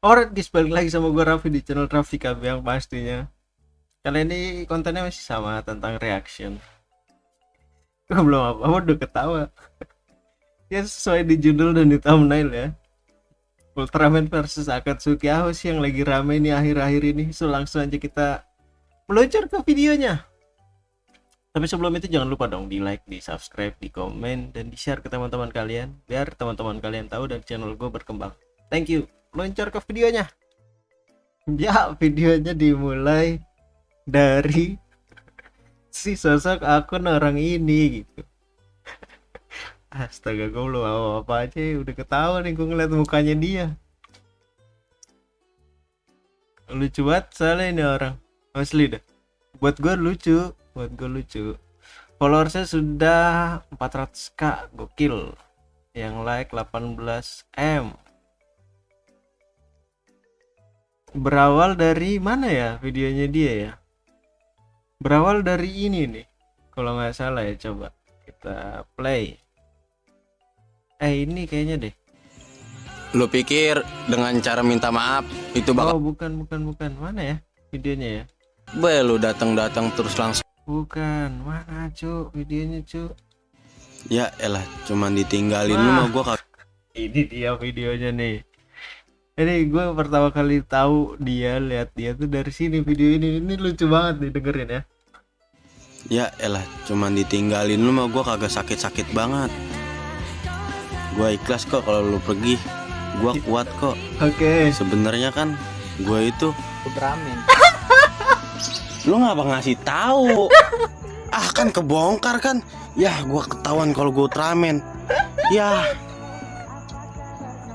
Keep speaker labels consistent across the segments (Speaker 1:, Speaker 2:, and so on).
Speaker 1: Alright guys, balik lagi sama gue Raffi di channel Raffi yang pastinya. Kali ini kontennya masih sama tentang reaction. Gue belum apa-apa udah ketawa. Ya sesuai di judul dan di thumbnail ya. Ultraman versus Akatsuki sih yang lagi rame nih akhir-akhir ini. So langsung aja kita meluncur ke videonya. Tapi sebelum itu jangan lupa dong di like, di subscribe, di komen, dan di share ke teman-teman kalian Biar teman-teman kalian tahu dan channel gue berkembang. Thank you Luncur ke videonya. Ya videonya dimulai dari si sosok akun orang ini gitu. Astaga gue belum apa-apa aja udah ketawa nih gue ngeliat mukanya dia. Lucu banget soalnya ini orang. Asli dah Buat gue lucu buat gue lucu. Followersnya sudah 400k gokil. Yang like 18m berawal dari mana ya videonya dia ya? Berawal dari ini nih kalau nggak salah ya coba kita play. Eh ini kayaknya deh.
Speaker 2: Lu pikir dengan cara minta maaf itu bakal
Speaker 1: oh bukan bukan bukan. Mana ya videonya ya?
Speaker 2: Be, lu datang-datang terus langsung.
Speaker 1: Bukan. Mana cu videonya cu
Speaker 2: Ya elah cuman ditinggalin. Lu
Speaker 1: Wah.
Speaker 2: mah gua
Speaker 1: ini dia videonya nih ini gue pertama kali tahu dia lihat dia tuh dari sini video ini. Ini lucu banget nih dengerin ya.
Speaker 2: Ya elah cuman ditinggalin lu mah gua kagak sakit-sakit banget. Gua ikhlas kok kalau lu pergi. Gua kuat kok.
Speaker 1: Oke.
Speaker 2: Sebenarnya kan gua itu
Speaker 3: Ultraman.
Speaker 2: Lu ngapa ngasih tahu? ah kan kebongkar kan. Ya gua ketahuan kalau gua Ultraman Ya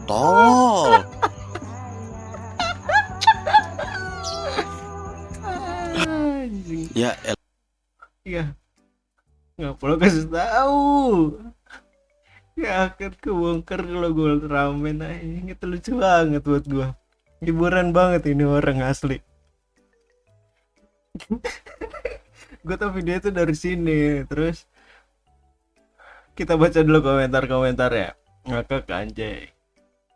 Speaker 2: Tolol Ya elah
Speaker 1: iya. Nggak perlu kasih tahu. Ya akan kebongkar kalau gue ramen aja. Itu lucu banget buat gue hiburan banget ini orang asli. Gue tau video itu dari sini. Terus kita baca dulu komentar-komentar ya ngakak anjay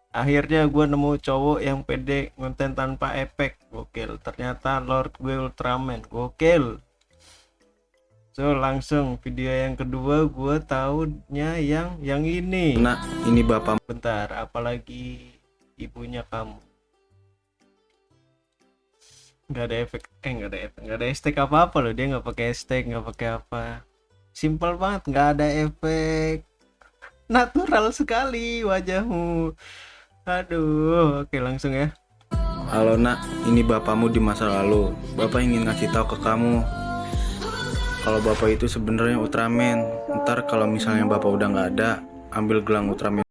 Speaker 1: akhirnya gue nemu cowok yang pede konten tanpa efek gokil. Ternyata Lord gue Ultraman gokil. So langsung video yang kedua gue tahunya yang yang ini.
Speaker 2: Nah ini bapak
Speaker 1: bentar apalagi ibunya kamu? Nggak ada efek eh nggak ada efek nggak ada hashtag apa apa loh. Dia nggak pakai hashtag nggak pakai apa. Simpel banget nggak ada efek. Natural sekali wajahmu aduh oke langsung ya
Speaker 2: Halo nak, ini bapakmu di masa lalu. Bapak ingin ngasih tahu ke kamu kalau bapak itu sebenarnya Ultraman. Ntar kalau misalnya bapak udah nggak ada, ambil gelang Ultraman